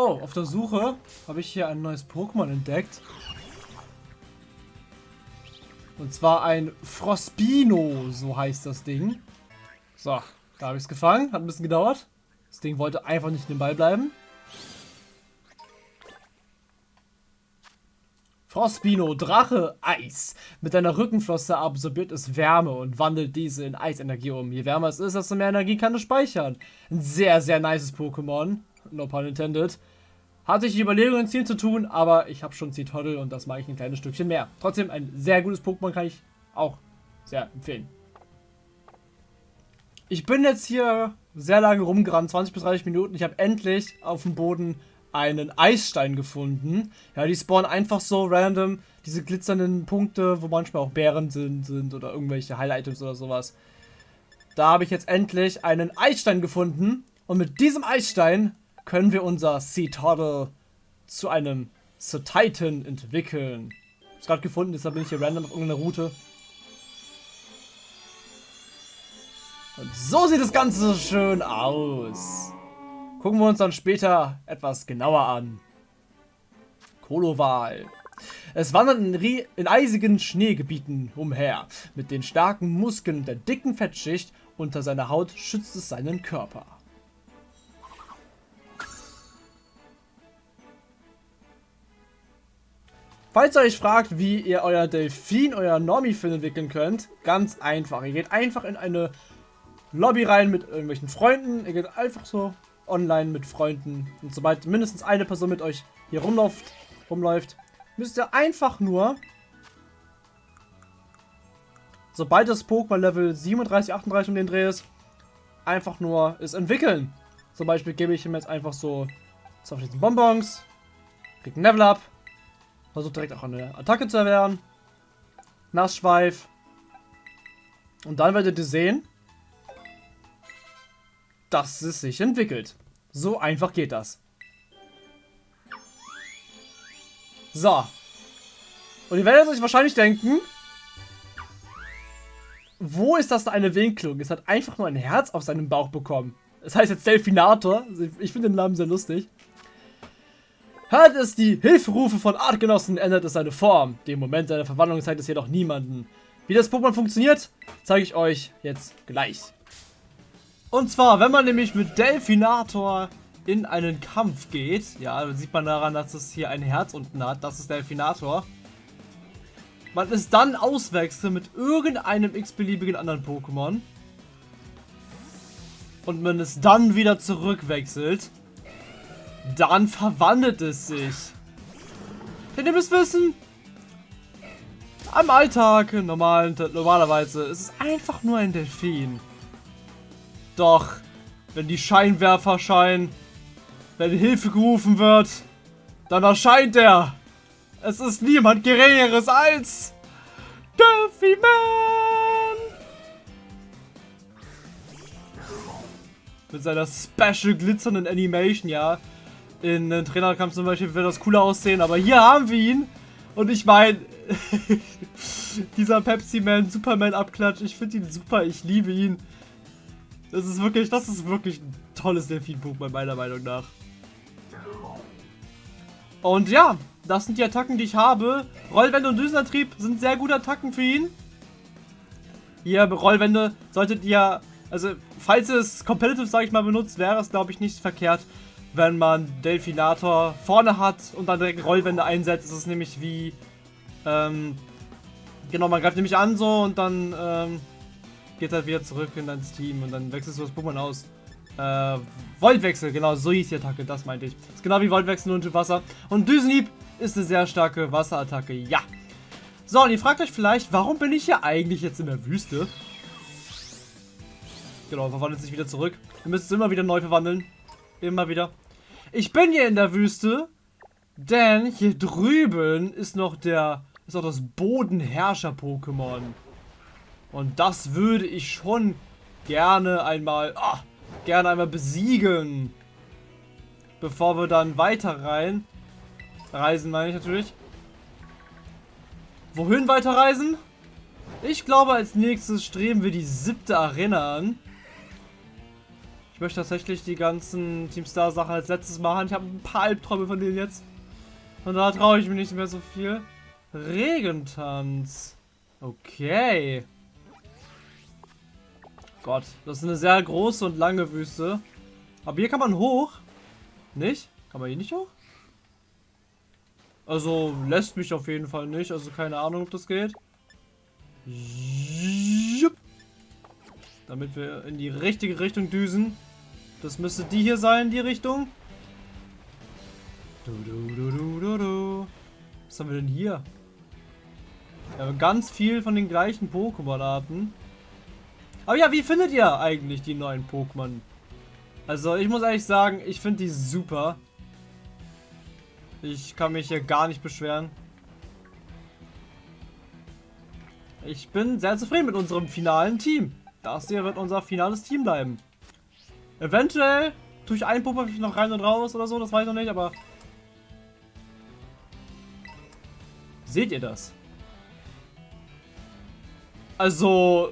Oh, auf der Suche habe ich hier ein neues Pokémon entdeckt. Und zwar ein Frospino, so heißt das Ding. So, da habe ich es gefangen. Hat ein bisschen gedauert. Das Ding wollte einfach nicht in den Ball bleiben. Frostbino, Drache, Eis. Mit deiner Rückenflosse absorbiert es Wärme und wandelt diese in Eisenergie um. Je wärmer es ist, desto mehr Energie kann es speichern. Ein sehr, sehr nices Pokémon. No pun intended. Hatte ich die Überlegung, ein Ziel zu tun, aber ich habe schon Zitoddle und das mache ich ein kleines Stückchen mehr. Trotzdem ein sehr gutes Pokémon kann ich auch sehr empfehlen. Ich bin jetzt hier sehr lange rumgerannt, 20 bis 30 Minuten. Ich habe endlich auf dem Boden einen Eisstein gefunden. Ja, die spawnen einfach so random. Diese glitzernden Punkte, wo manchmal auch Bären sind, sind oder irgendwelche Highlight-Items oder sowas. Da habe ich jetzt endlich einen Eisstein gefunden. Und mit diesem Eisstein können wir unser Sea Toddle zu einem Sea Titan entwickeln. Es gerade gefunden, deshalb bin ich hier random auf irgendeiner Route. Und so sieht das Ganze so schön aus. Gucken wir uns dann später etwas genauer an. Koloval. Es wandert in, in, eisigen Schneegebieten umher. Mit den starken Muskeln und der dicken Fettschicht unter seiner Haut schützt es seinen Körper. Falls ihr euch fragt, wie ihr euer Delfin, euer Normie-Fin entwickeln könnt, ganz einfach. Ihr geht einfach in eine Lobby rein mit irgendwelchen Freunden. Ihr geht einfach so online mit Freunden. Und sobald mindestens eine Person mit euch hier rumläuft, rumläuft müsst ihr einfach nur, sobald das Pokémon Level 37, 38 um den Dreh ist, einfach nur es entwickeln. Zum Beispiel gebe ich ihm jetzt einfach so zum Beispiel Bonbons, kriegt ein Level Up, versucht direkt auch eine Attacke zu erwehren, Nassschweif. Und dann werdet ihr sehen, dass es sich entwickelt. So einfach geht das. So. Und ihr werdet euch wahrscheinlich denken, wo ist das eine Winklung? Es hat einfach nur ein Herz auf seinem Bauch bekommen. Das heißt jetzt Delfinator. Ich finde den Namen sehr lustig. Hört es die Hilferufe von Artgenossen, ändert es seine Form. Den Moment seiner Verwandlung zeigt es jedoch niemanden. Wie das Pokémon funktioniert, zeige ich euch jetzt gleich. Und zwar, wenn man nämlich mit Delfinator in einen Kampf geht, ja, dann sieht man daran, dass es hier ein Herz unten hat, das ist Delfinator. Man es dann auswechselt mit irgendeinem x-beliebigen anderen Pokémon. Und man es dann wieder zurückwechselt. Dann verwandelt es sich. Denn ihr müsst wissen, am Alltag, normal, normalerweise, ist es einfach nur ein Delfin. Doch, wenn die Scheinwerfer scheinen, wenn Hilfe gerufen wird, dann erscheint er. Es ist niemand Geringeres als Duffy Man. Mit seiner special glitzernden Animation, ja. In den Trainerkampf zum Beispiel wird das cooler aussehen, aber hier haben wir ihn. Und ich meine, dieser Pepsi Man Superman Abklatsch, ich finde ihn super, ich liebe ihn. Das ist wirklich, das ist wirklich ein tolles Delfin-Pokémon meiner Meinung nach. Und ja, das sind die Attacken, die ich habe. Rollwände und Düsenantrieb sind sehr gute Attacken für ihn. Hier, Rollwände solltet ihr, also falls es competitive, sage ich mal, benutzt, wäre es, glaube ich, nicht verkehrt, wenn man Delfinator vorne hat und dann direkt Rollwände einsetzt. Ist nämlich wie, ähm, genau, man greift nämlich an so und dann, ähm, geht halt wieder zurück in dein Team und dann wechselst du das Pokémon aus. Äh, Voltwechsel, genau, so hieß die Attacke, das meinte ich. Ist genau wie Voltwechsel nur Wasser. Und Düsenhieb ist eine sehr starke Wasserattacke, ja. So, und ihr fragt euch vielleicht, warum bin ich hier eigentlich jetzt in der Wüste? Genau, verwandelt sich wieder zurück. Ihr müsst es immer wieder neu verwandeln. Immer wieder. Ich bin hier in der Wüste, denn hier drüben ist noch der, ist noch das Bodenherrscher-Pokémon. Und das würde ich schon gerne einmal, oh, gerne einmal besiegen. Bevor wir dann weiter rein. Reisen meine ich natürlich. Wohin weiter reisen? Ich glaube, als nächstes streben wir die siebte Arena an. Ich möchte tatsächlich die ganzen Team Star Sachen als letztes machen. Ich habe ein paar Albträume von denen jetzt. Und da traue ich mich nicht mehr so viel. Regentanz. Okay. Gott, das ist eine sehr große und lange Wüste. Aber hier kann man hoch. Nicht? Kann man hier nicht hoch? Also lässt mich auf jeden Fall nicht. Also keine Ahnung, ob das geht. Damit wir in die richtige Richtung düsen. Das müsste die hier sein, die Richtung. Du, du, du. Was haben wir denn hier? Wir haben ganz viel von den gleichen Pokémon-Arten. Aber ja, wie findet ihr eigentlich die neuen Pokémon? Also ich muss ehrlich sagen, ich finde die super. Ich kann mich hier gar nicht beschweren. Ich bin sehr zufrieden mit unserem finalen Team. Das hier wird unser finales Team bleiben. Eventuell tue ich einen Pupper noch rein und raus oder so, das weiß ich noch nicht, aber... Seht ihr das? Also,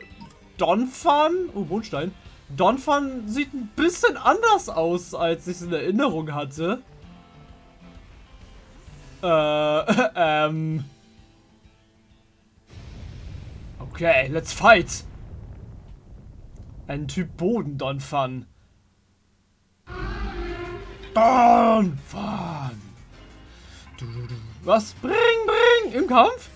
Donphan, oh Mondstein, Donphan sieht ein bisschen anders aus, als ich es in Erinnerung hatte. Äh, ähm... Okay, let's fight! Ein Typ Boden Donphan. Donphan! Was? Bring, bring! Im Kampf?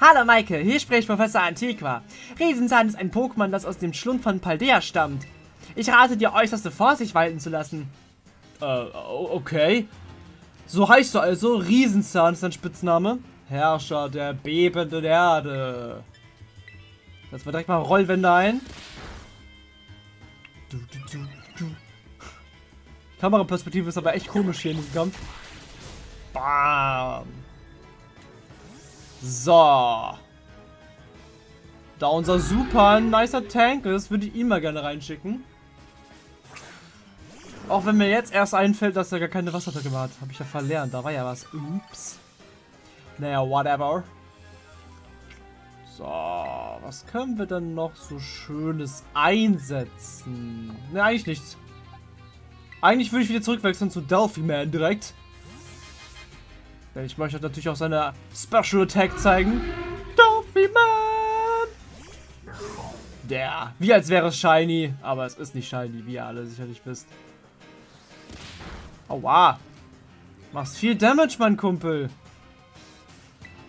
Hallo Maike, hier spricht Professor Antiqua. Riesenzahn ist ein Pokémon, das aus dem Schlund von Paldea stammt. Ich rate dir äußerste Vorsicht walten zu lassen. Äh, okay. So heißt du also, Riesenzahn ist dein Spitzname. Herrscher der bebenden Erde. Setzen wir direkt mal Rollwände ein. Du, du, du, Kameraperspektive ist aber echt komisch hier in diesem Kampf. Bam. So. Da unser super nicer Tank ist, würde ich ihn mal gerne reinschicken. Auch wenn mir jetzt erst einfällt, dass er gar keine Wasserattacke hat. Habe ich ja verlernt. Da war ja was. Ups. Naja, whatever. So, was können wir denn noch so Schönes einsetzen? Ne, eigentlich nichts. Eigentlich würde ich wieder zurückwechseln zu Delphi Man direkt. Denn ich möchte natürlich auch seine Special Attack zeigen. Delphi Man! Der, wie als wäre es shiny, aber es ist nicht shiny, wie ihr alle sicherlich wisst. Aua. Machst viel Damage, mein Kumpel.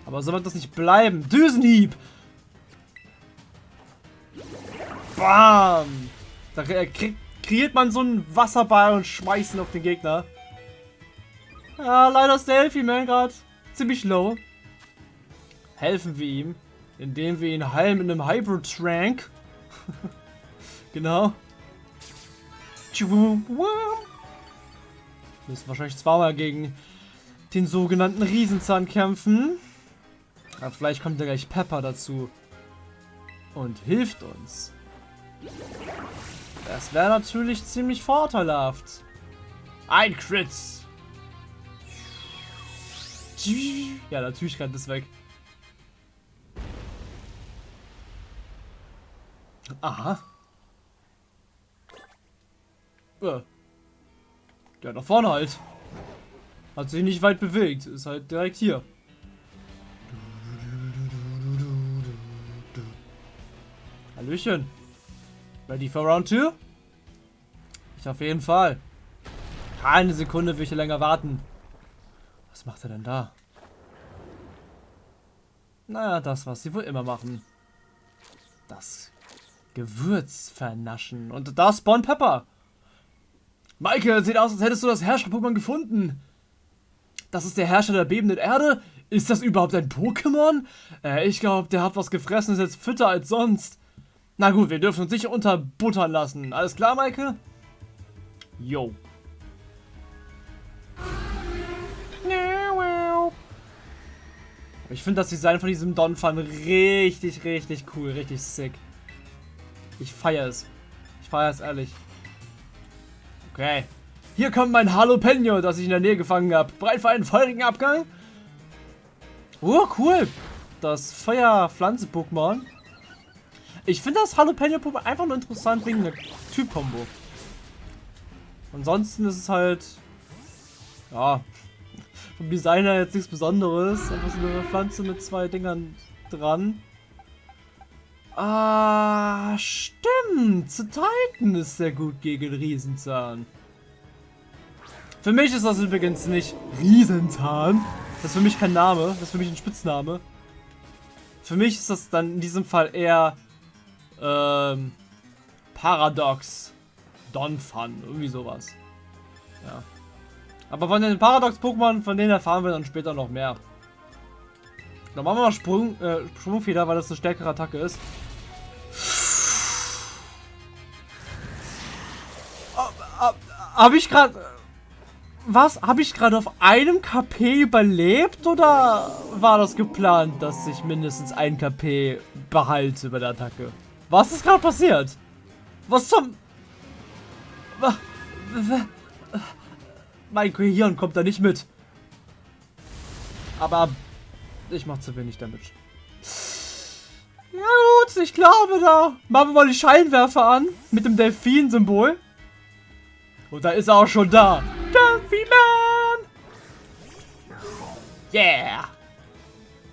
Aber so wird das nicht bleiben. Düsenhieb! Bam! Da kreiert man so einen Wasserball und schmeißt ihn auf den Gegner. Ja, leider ist der Elfie-Man gerade ziemlich low. Helfen wir ihm, indem wir ihn heilen mit einem Hybrid-Trank. genau. Müssen wahrscheinlich zweimal gegen den sogenannten Riesenzahn kämpfen. Aber vielleicht kommt ja gleich Pepper dazu. Und hilft uns. Das wäre natürlich ziemlich vorteilhaft. Ein Crit. Ja, natürlich kann das weg. Aha. Ja. Ja, nach vorne halt. Hat sich nicht weit bewegt. Ist halt direkt hier. Hallöchen. Ready for round 2? Ich auf jeden Fall. Keine Sekunde will ich hier länger warten. Was macht er denn da? Naja, das, was sie wohl immer machen. Das Gewürz vernaschen. Und da spawn Pepper. Maike, sieht aus, als hättest du das Herrscher-Pokémon gefunden. Das ist der Herrscher der bebenden Erde? Ist das überhaupt ein Pokémon? Äh, ich glaube, der hat was gefressen, ist jetzt fitter als sonst. Na gut, wir dürfen uns sicher unterbuttern lassen. Alles klar, Maike? Yo. Ich finde das Design von diesem Donphan richtig, richtig cool, richtig sick. Ich feiere es. Ich feiere es ehrlich. Okay. Hier kommt mein Jalapeno, das ich in der Nähe gefangen habe. Bereit für einen feurigen Abgang? Oh, cool. Das Feuerpflanze-Pokémon. Ich finde das Jalapeno-Pokémon einfach nur interessant wegen der Typ-Kombo. Ansonsten ist es halt, ja, vom Designer jetzt nichts Besonderes. Einfach so eine Pflanze mit zwei Dingern dran. Ah, stimmt. Zu Titan ist sehr gut gegen Riesenzahn. Für mich ist das übrigens nicht Riesenzahn. Das ist für mich kein Name. Das ist für mich ein Spitzname. Für mich ist das dann in diesem Fall eher ähm, Paradox. Donphan. Irgendwie sowas. Ja. Aber von den Paradox-Pokémon, von denen erfahren wir dann später noch mehr. Dann machen wir mal Sprung, äh, Sprungfeder, weil das eine stärkere Attacke ist. Habe ich gerade... Was? Habe ich gerade auf einem KP überlebt oder war das geplant, dass ich mindestens ein KP behalte bei der Attacke? Was ist gerade passiert? Was zum... Mein Gehirn kommt da nicht mit. Aber ich mache zu wenig Damage. Ja gut, ich glaube da. Machen wir mal die Scheinwerfer an. Mit dem Delfin-Symbol. Und da ist er auch schon da. Delfin-Man! Yeah!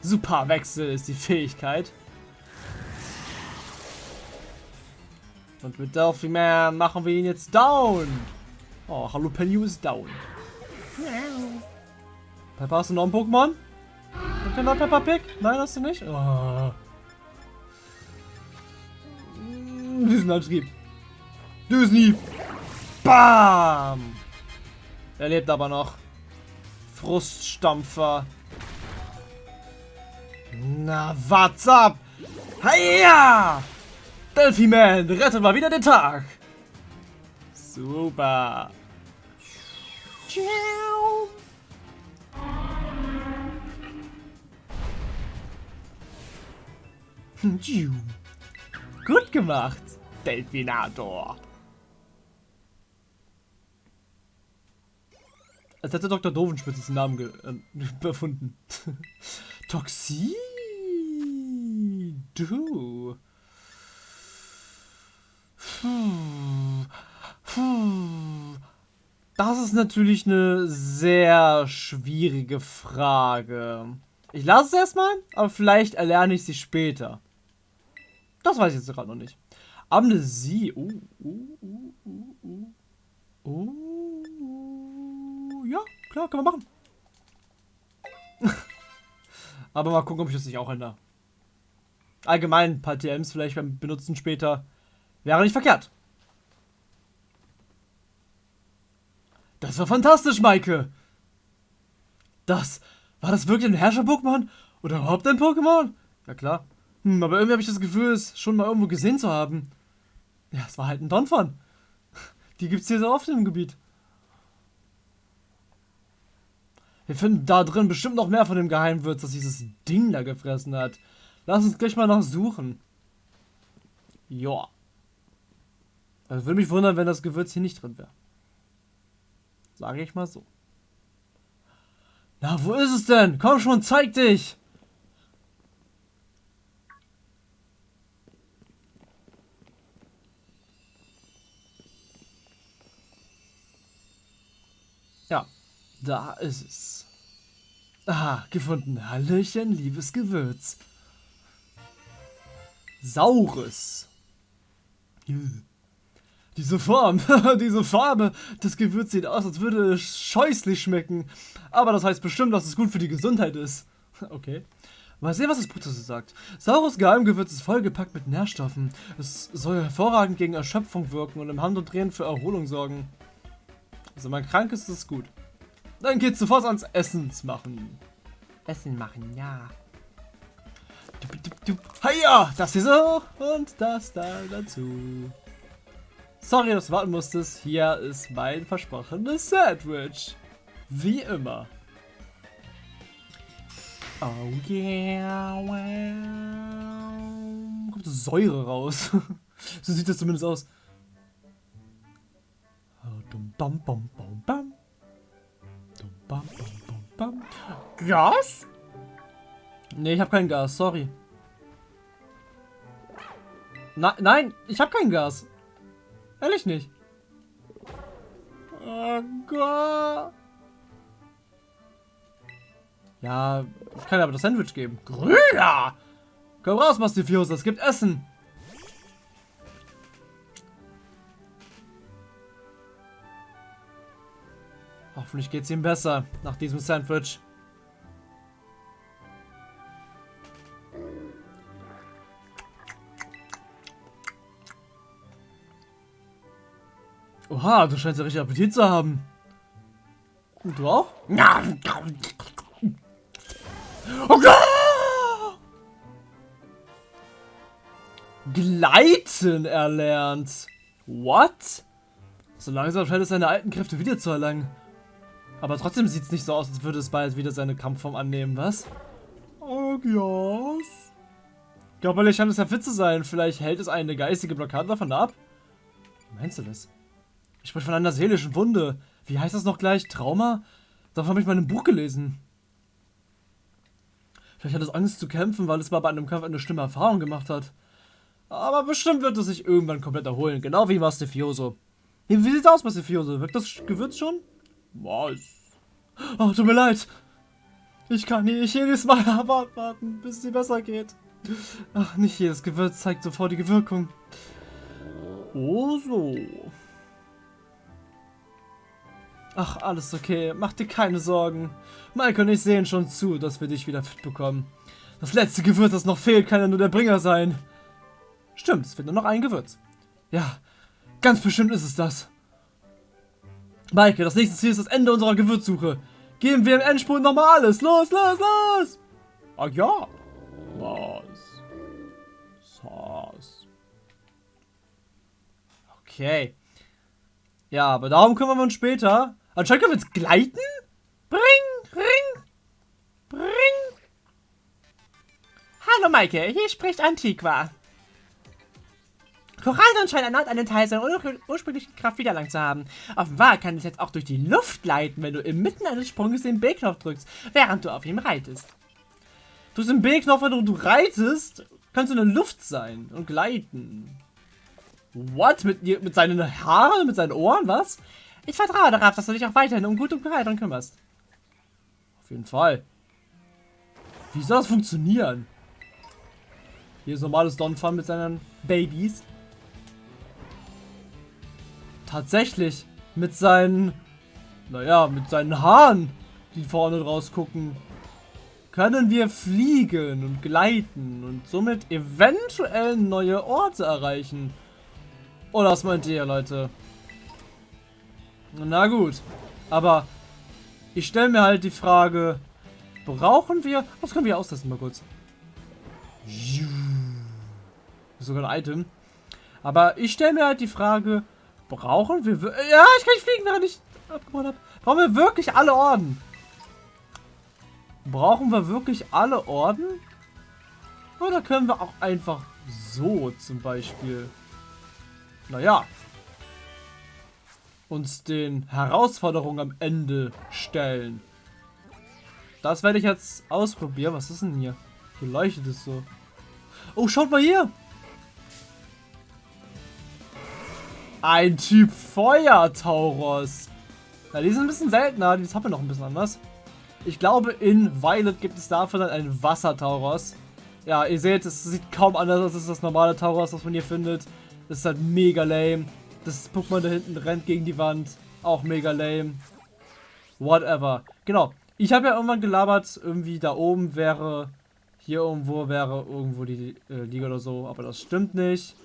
Super Wechsel ist die Fähigkeit. Und mit Delphi-Man machen wir ihn jetzt down. Oh, Jalapeno ist down. Peppa, hast du noch ein Pokémon? Und der Peppa Pig? Nein, hast du nicht? Oh. Düsenantrieb. Düsenhieb. Bam! Er lebt aber noch. Fruststampfer. Na, what's up? Heia! Delphi-Man, rettet mal wieder den Tag. Super. Ciao. Gut gemacht, Delfinator. Als hätte Dr. Dovenspitz diesen Namen äh, erfunden. Toxin. Du. Das ist natürlich eine sehr schwierige Frage. Ich lasse es erstmal, aber vielleicht erlerne ich sie später. Das weiß ich jetzt gerade noch nicht. Amnesie. Uh, uh, uh, uh. Ja, klar, können wir machen. aber mal gucken, ob ich das nicht auch ändere. Allgemein ein paar TMs vielleicht beim Benutzen später. Wäre nicht verkehrt. Das war fantastisch, Maike. Das, war das wirklich ein Herrscher-Pokémon? Oder überhaupt ein Pokémon? Ja klar. Hm, aber irgendwie habe ich das Gefühl, es schon mal irgendwo gesehen zu haben. Ja, es war halt ein Donphan. Die gibt's hier so oft im Gebiet. Wir finden da drin bestimmt noch mehr von dem Geheimwürz, das dieses Ding da gefressen hat. Lass uns gleich mal noch suchen. Joa. Also würde mich wundern, wenn das Gewürz hier nicht drin wäre. Sage ich mal so. Na, wo ist es denn? Komm schon, zeig dich! Ja, da ist es. Ah, gefunden. Hallöchen, liebes Gewürz. Saures. Hm. Diese Form, diese Farbe, das Gewürz sieht aus, als würde es scheußlich schmecken. Aber das heißt bestimmt, dass es gut für die Gesundheit ist. Okay. Mal sehen, was das dazu sagt. Saures Geheimgewürz ist vollgepackt mit Nährstoffen. Es soll hervorragend gegen Erschöpfung wirken und im Hand und Drehen für Erholung sorgen. Also, wenn man krank ist, ist es gut. Dann geht's sofort ans Essens machen. Essen machen, ja. Hiya, das hier so und das da dazu. Sorry, dass du warten musstest. Hier ist mein versprochenes Sandwich. Wie immer. Oh yeah. Wow. Kommt Säure raus. so sieht das zumindest aus. Gas? Nee, ich habe kein Gas, sorry. Na, nein, ich habe kein Gas. Ehrlich nicht. Oh Gott. Ja, ich kann aber das Sandwich geben. Grüner! Komm raus, Mastifiosa, es gibt Essen. Hoffentlich geht es ihm besser nach diesem Sandwich. Oha, du scheinst ja richtig Appetit zu haben. Und du auch? Gleiten erlernt. What? So langsam scheint es seine alten Kräfte wieder zu erlangen. Aber trotzdem sieht es nicht so aus, als würde es bald wieder seine Kampfform annehmen, was? Oh, yes. Körperlich scheint es ja fit zu sein. Vielleicht hält es eine geistige Blockade davon ab? Meinst du das? Ich spreche von einer seelischen Wunde. Wie heißt das noch gleich? Trauma? Davon habe ich mal in einem Buch gelesen. Vielleicht hat es Angst zu kämpfen, weil es mal bei einem Kampf eine schlimme Erfahrung gemacht hat. Aber bestimmt wird es sich irgendwann komplett erholen. Genau wie Mastifioso. Wie, wie sieht's aus, Mastifioso? Wirkt das Gewürz schon? Was? Oh, tut mir leid. Ich kann nicht jedes Mal warten, bis dir besser geht. Ach, nicht jedes Gewürz zeigt sofortige Wirkung. Oh so. Ach, alles okay. Mach dir keine Sorgen. Mike und ich sehen schon zu, dass wir dich wieder fit bekommen. Das letzte Gewürz, das noch fehlt, kann ja nur der Bringer sein. Stimmt, es fehlt nur noch ein Gewürz. Ja, ganz bestimmt ist es das. Maike, das nächste Ziel ist das Ende unserer Gewürzsuche. Geben wir im Endspurt nochmal alles. Los, los, los! Ah ja. Was? Was? Okay. Ja, aber darum kümmern wir uns später. Anscheinend können wir jetzt gleiten? Bring, ring, bring. Hallo Maike, hier spricht Antiqua. Korallen scheint erneut einen Teil seiner ur ursprünglichen Kraft wiedererlangt zu haben. Offenbar kann es jetzt auch durch die Luft gleiten, wenn du inmitten eines Sprunges den B-Knopf drückst, während du auf ihm reitest. Du den B-Knopf, wenn du reitest, kannst du in der Luft sein und gleiten. What? Mit, mit seinen Haaren, mit seinen Ohren, was? Ich vertraue darauf, dass du dich auch weiterhin um gute Kleidung kümmerst. Auf jeden Fall. Wie soll das funktionieren? Hier ist normales Donphan mit seinen Babys. Tatsächlich. Mit seinen... Naja, mit seinen Haaren, die vorne rausgucken. Können wir fliegen und gleiten und somit eventuell neue Orte erreichen. Oder was meint ihr, Leute? Na gut. Aber ich stelle mir halt die Frage, brauchen wir... Was können wir austesten mal kurz? Sogar ein Item. Aber ich stelle mir halt die Frage, brauchen wir... Ja, ich kann nicht fliegen, während ich abgebaut habe. Brauchen wir wirklich alle Orden? Brauchen wir wirklich alle Orden? Oder können wir auch einfach so zum Beispiel... Naja, uns den Herausforderungen am Ende stellen. Das werde ich jetzt ausprobieren. Was ist denn hier? Hier leuchtet es so. Oh, schaut mal hier. Ein Typ Feuer-Tauros. Ja, die sind ein bisschen seltener. Die haben wir noch ein bisschen anders. Ich glaube, in Violet gibt es dafür dann einen Wasser-Tauros. Ja, ihr seht, es sieht kaum anders aus als das normale Tauros, was man hier findet. Das ist halt mega lame. Das Pokémon da hinten rennt gegen die Wand. Auch mega lame. Whatever. Genau. Ich habe ja irgendwann gelabert, irgendwie da oben wäre, hier irgendwo wäre irgendwo die äh, Liga oder so. Aber das stimmt nicht.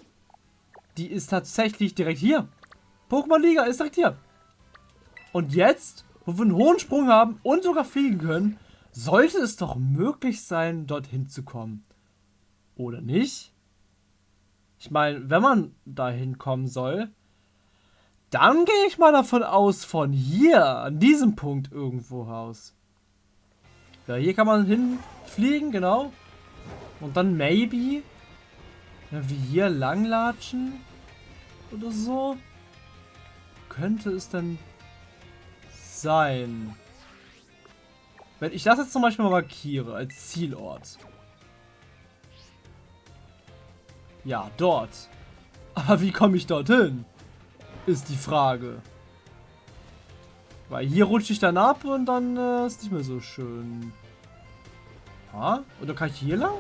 Die ist tatsächlich direkt hier. Pokémon Liga ist direkt hier. Und jetzt, wo wir einen hohen Sprung haben und sogar fliegen können, sollte es doch möglich sein, dorthin zu kommen. Oder nicht? Ich meine, wenn man dahin kommen soll, dann gehe ich mal davon aus, von hier, an diesem Punkt irgendwo raus. Ja, hier kann man hinfliegen, genau. Und dann maybe, ja, wie hier langlatschen oder so. Könnte es dann sein. Wenn ich das jetzt zum Beispiel mal markiere als Zielort. Ja, dort. Aber wie komme ich dorthin? Ist die Frage. Weil hier rutsche ich dann ab und dann äh, ist nicht mehr so schön. Ha? Oder kann ich hier lang?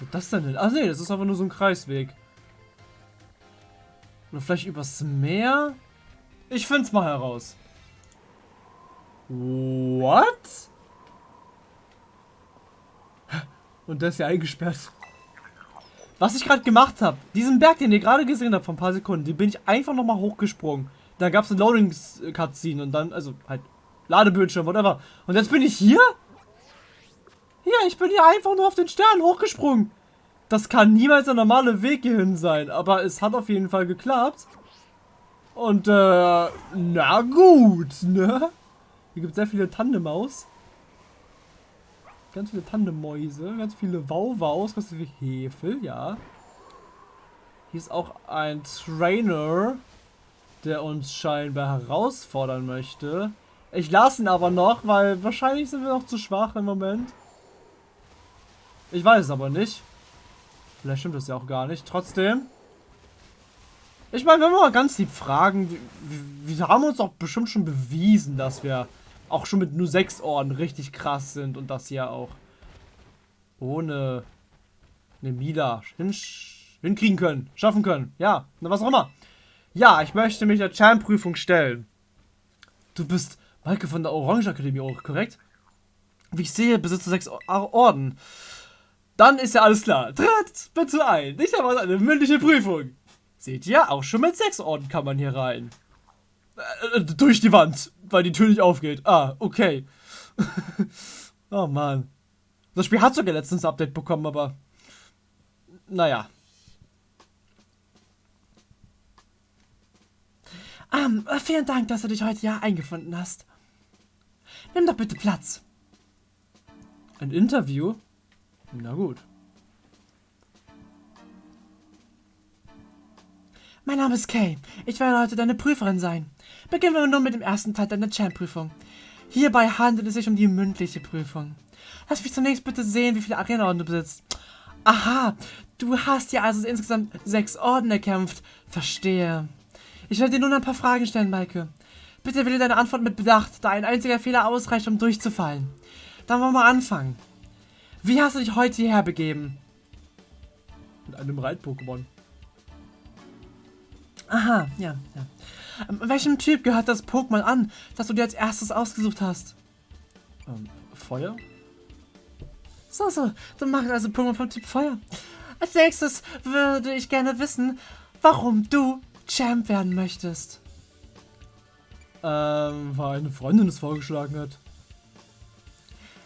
Wo das denn hin? Ach nee, das ist aber nur so ein Kreisweg. Oder vielleicht übers Meer? Ich find's mal heraus. What? Und der ist ja eingesperrt. Was ich gerade gemacht habe, diesen Berg, den ihr gerade gesehen habt, vor ein paar Sekunden, den bin ich einfach nochmal hochgesprungen. Dann gab es eine Loading-Cutscene und dann, also halt Ladebildschirm, whatever. Und jetzt bin ich hier? Ja, ich bin hier einfach nur auf den Stern hochgesprungen. Das kann niemals der normale Weg hierhin sein, aber es hat auf jeden Fall geklappt. Und, äh, na gut, ne? Hier gibt es sehr viele Tandemaus. Ganz viele Tandemäuse, ganz viele Wauwaus, ganz viele Hefel, ja. Hier ist auch ein Trainer, der uns scheinbar herausfordern möchte. Ich lasse ihn aber noch, weil wahrscheinlich sind wir noch zu schwach im Moment. Ich weiß es aber nicht. Vielleicht stimmt das ja auch gar nicht. Trotzdem. Ich meine, wenn wir mal ganz lieb fragen, wir, wir haben uns doch bestimmt schon bewiesen, dass wir auch schon mit nur sechs Orden richtig krass sind und das hier auch ohne eine Mila hin hinkriegen können, schaffen können. Ja, was auch immer. Ja, ich möchte mich der Champ-Prüfung stellen. Du bist Maike von der Orange Akademie, auch korrekt? Wie ich sehe, besitzt du sechs Orden. Dann ist ja alles klar. Tritt bitte ein. Ich habe eine mündliche Prüfung. Seht ihr, auch schon mit sechs Orden kann man hier rein. Äh, durch die Wand, weil die Tür nicht aufgeht. Ah, okay. oh Mann. Das Spiel hat sogar letztens ein Update bekommen, aber... Naja. Um, ähm, vielen Dank, dass du dich heute hier eingefunden hast. Nimm doch bitte Platz. Ein Interview? Na gut. Mein Name ist Kay. Ich werde heute deine Prüferin sein. Beginnen wir nun mit dem ersten Teil deiner Champ-Prüfung. Hierbei handelt es sich um die mündliche Prüfung. Lass mich zunächst bitte sehen, wie viele Arena-Orden du besitzt. Aha, du hast ja also insgesamt sechs Orden erkämpft. Verstehe. Ich werde dir nun ein paar Fragen stellen, Maike. Bitte wähle deine Antwort mit Bedacht, da ein einziger Fehler ausreicht, um durchzufallen. Dann wollen wir mal anfangen. Wie hast du dich heute hierher begeben? Mit einem Reit-Pokémon. Aha, ja, ja. Ähm, welchem Typ gehört das Pokémon an, das du dir als erstes ausgesucht hast? Ähm, Feuer? So, so. Du machst also Pokémon vom Typ Feuer. Als nächstes würde ich gerne wissen, warum du Champ werden möchtest. Ähm, weil eine Freundin es vorgeschlagen hat.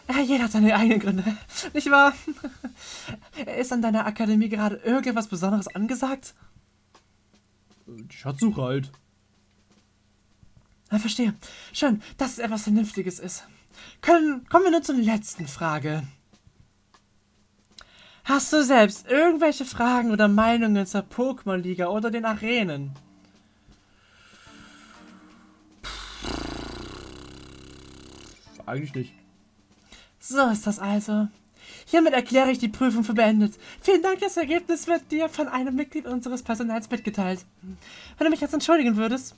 Ja, jeder hat seine eigenen Gründe, nicht wahr? Ist an deiner Akademie gerade irgendwas Besonderes angesagt? Die Schatzsuche halt. Ja, verstehe. Schön, dass es etwas Vernünftiges ist. Können, kommen wir nun zur letzten Frage. Hast du selbst irgendwelche Fragen oder Meinungen zur Pokémon-Liga oder den Arenen? Eigentlich nicht. So ist das also. Hiermit erkläre ich die Prüfung für beendet. Vielen Dank, das Ergebnis wird dir von einem Mitglied unseres Personals mitgeteilt. Wenn du mich jetzt entschuldigen würdest.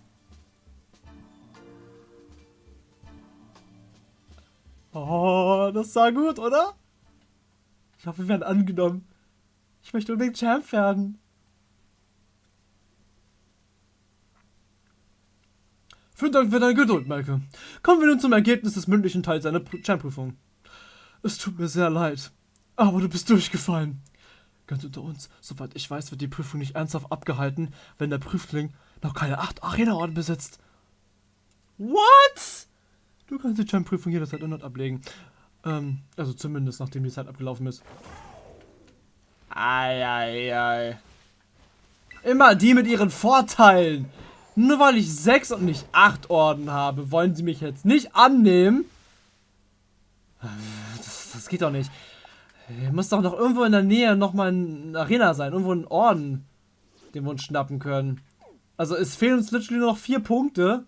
Oh, das sah gut, oder? Ich hoffe, wir werden angenommen. Ich möchte unbedingt Champ werden. Vielen Dank für deine Geduld, Maike. Kommen wir nun zum Ergebnis des mündlichen Teils deiner Champ-Prüfung. Es tut mir sehr leid, aber du bist durchgefallen. Ganz unter uns, soweit ich weiß, wird die Prüfung nicht ernsthaft abgehalten, wenn der Prüfling noch keine acht Arena-Orden besitzt. What? Du kannst die Champ-Prüfung jederzeit erneut ablegen. Ähm, also zumindest nachdem die Zeit abgelaufen ist. Eieiei. Ei, ei. Immer die mit ihren Vorteilen. Nur weil ich sechs und nicht acht Orden habe, wollen sie mich jetzt nicht annehmen. Das, geht doch nicht. Hier muss doch noch irgendwo in der Nähe nochmal eine Arena sein. Irgendwo ein Orden, den wir uns schnappen können. Also es fehlen uns literally nur noch vier Punkte.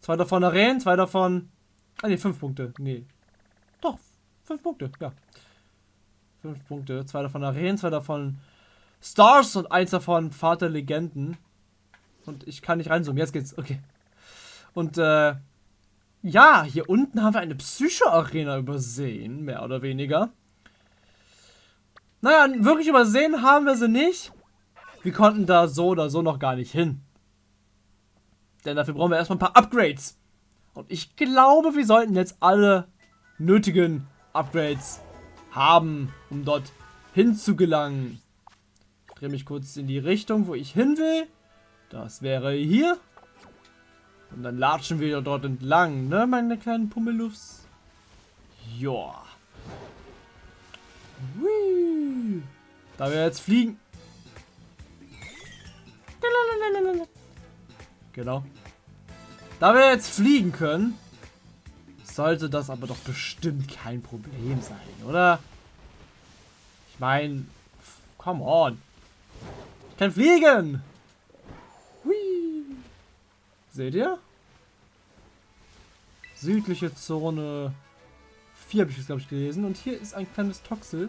Zwei davon Arenen, zwei davon... Ah ne, fünf Punkte. Nee, doch, fünf Punkte, ja. Fünf Punkte. Zwei davon Arenen, zwei davon Stars und eins davon Vater Legenden. Und ich kann nicht reinzoomen. Jetzt geht's. Okay. Und äh, ja, hier unten haben wir eine Psycho-Arena übersehen, mehr oder weniger. Naja, wirklich übersehen haben wir sie nicht. Wir konnten da so oder so noch gar nicht hin. Denn dafür brauchen wir erstmal ein paar Upgrades. Und ich glaube, wir sollten jetzt alle nötigen Upgrades haben, um dort hinzugelangen. Ich drehe mich kurz in die Richtung, wo ich hin will. Das wäre hier. Und dann latschen wir dort entlang, ne, meine kleinen Pummelufs? Joa. Whee. Da wir jetzt fliegen. Genau. Da wir jetzt fliegen können, sollte das aber doch bestimmt kein Problem sein, oder? Ich meine, come on. Ich kann fliegen. Seht ihr? Südliche Zone 4 habe ich es, glaube ich, gelesen. Und hier ist ein kleines Toxel.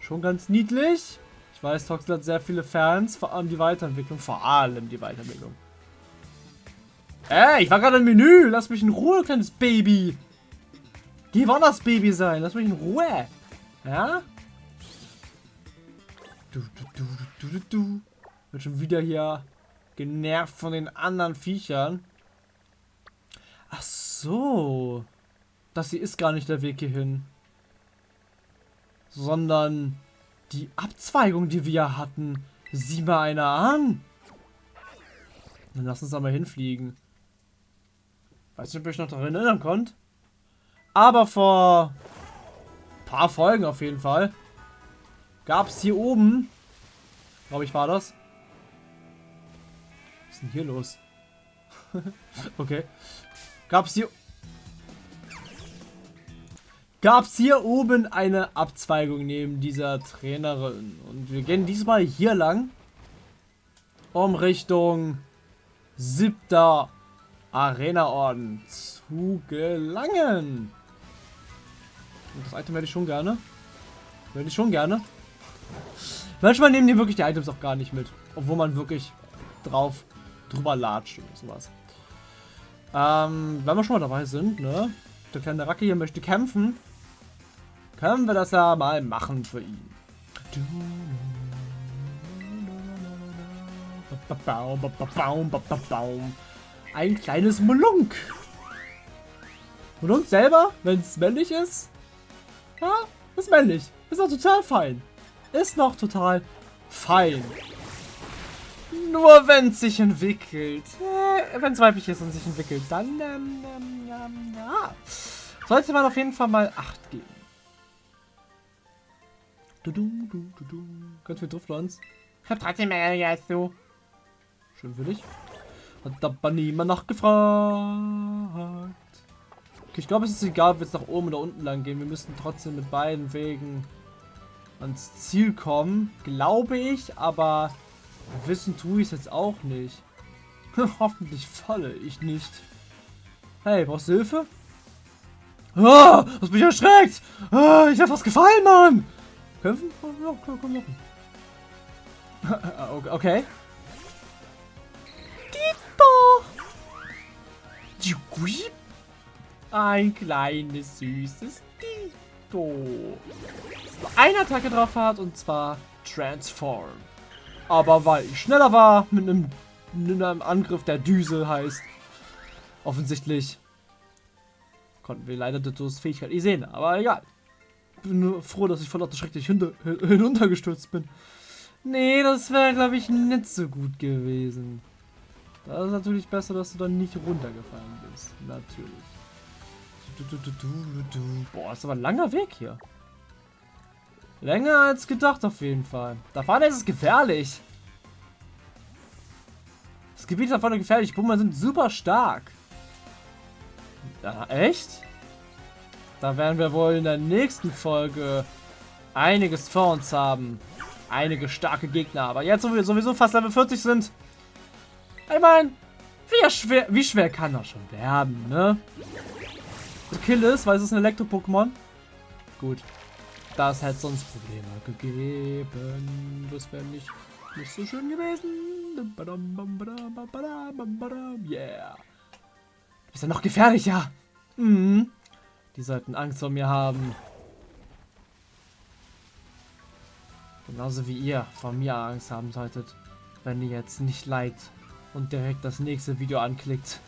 Schon ganz niedlich. Ich weiß, Toxel hat sehr viele Fans, vor allem die Weiterentwicklung. Vor allem die Weiterentwicklung. Ey, ich war gerade im Menü. Lass mich in Ruhe, kleines Baby. Geh woanders Baby sein. Lass mich in Ruhe. Ja? Du, du, du, du, du, du. Wird schon wieder hier genervt von den anderen Viechern. Ach so. Das hier ist gar nicht der Weg hierhin. Sondern die Abzweigung, die wir hatten. Sieh mal einer an. Dann lass uns da mal hinfliegen. Weiß nicht, ob ihr euch noch daran erinnern könnt. Aber vor ein paar Folgen auf jeden Fall gab es hier oben, glaube ich war das. Denn hier los? okay. Gab es hier gab es hier oben eine Abzweigung neben dieser Trainerin. Und wir gehen diesmal hier lang, um Richtung siebter Arena-Orden zu gelangen. Und das Item hätte ich schon gerne. Hätte ich schon gerne. Manchmal nehmen die wirklich die Items auch gar nicht mit. Obwohl man wirklich drauf drüber latscht oder sowas. Ähm, wenn wir schon mal dabei sind, ne? Der kleine Racke hier möchte kämpfen. Können wir das ja mal machen für ihn. Ein kleines Molunk. Molunk selber, wenn es männlich ist, ja, ist männlich. Ist noch total fein. Ist noch total fein. Nur wenn es sich entwickelt. Äh, wenn es weiblich ist und sich entwickelt, dann, ähm, ähm, ähm, ja. Sollte man auf jeden Fall mal Acht geben. Du, du, du, du, du. Ganz viel Driftlands. Ich hab trotzdem mehr als du. Schön für dich. Hat aber niemand nachgefragt. Okay, ich glaube, es ist egal, ob wir jetzt nach oben oder unten lang gehen. Wir müssen trotzdem mit beiden Wegen ans Ziel kommen. Glaube ich, aber wissen tue ich es jetzt auch nicht. Hoffentlich falle ich nicht. Hey, brauchst du Hilfe? Ah, hast mich erschreckt! Ah, ich hab was gefallen, Mann! Kämpfen? Ja, komm, komm, machen. okay. Ein kleines, süßes Dito. Eine Attacke drauf hat, und zwar Transform. Aber weil ich schneller war, mit einem, mit einem Angriff der Düse heißt, offensichtlich konnten wir leider Ditos Fähigkeit nicht sehen. Aber egal bin nur froh, dass ich von lauter schrecklich hinuntergestürzt bin. Nee, das wäre, glaube ich, nicht so gut gewesen. Da ist natürlich besser, dass du dann nicht runtergefallen bist. Natürlich. Boah, ist aber ein langer Weg hier. Länger als gedacht auf jeden Fall. Da vorne ist es gefährlich. Das Gebiet da vorne gefährlich. Pummer sind super stark. Ja, echt? Da werden wir wohl in der nächsten Folge einiges vor uns haben. Einige starke Gegner. Aber jetzt, wo wir sowieso fast Level 40 sind, ich meine, wie schwer, wie schwer kann das schon werden, ne? Kill ist, weil es ist ein Elektro-Pokémon. Gut. Das hätte sonst Probleme gegeben. Das wäre nicht, nicht so schön gewesen. Yeah. ist ja noch gefährlicher. Mhm. Die sollten Angst vor mir haben. Genauso wie ihr vor mir Angst haben solltet, wenn ihr jetzt nicht liked und direkt das nächste Video anklickt.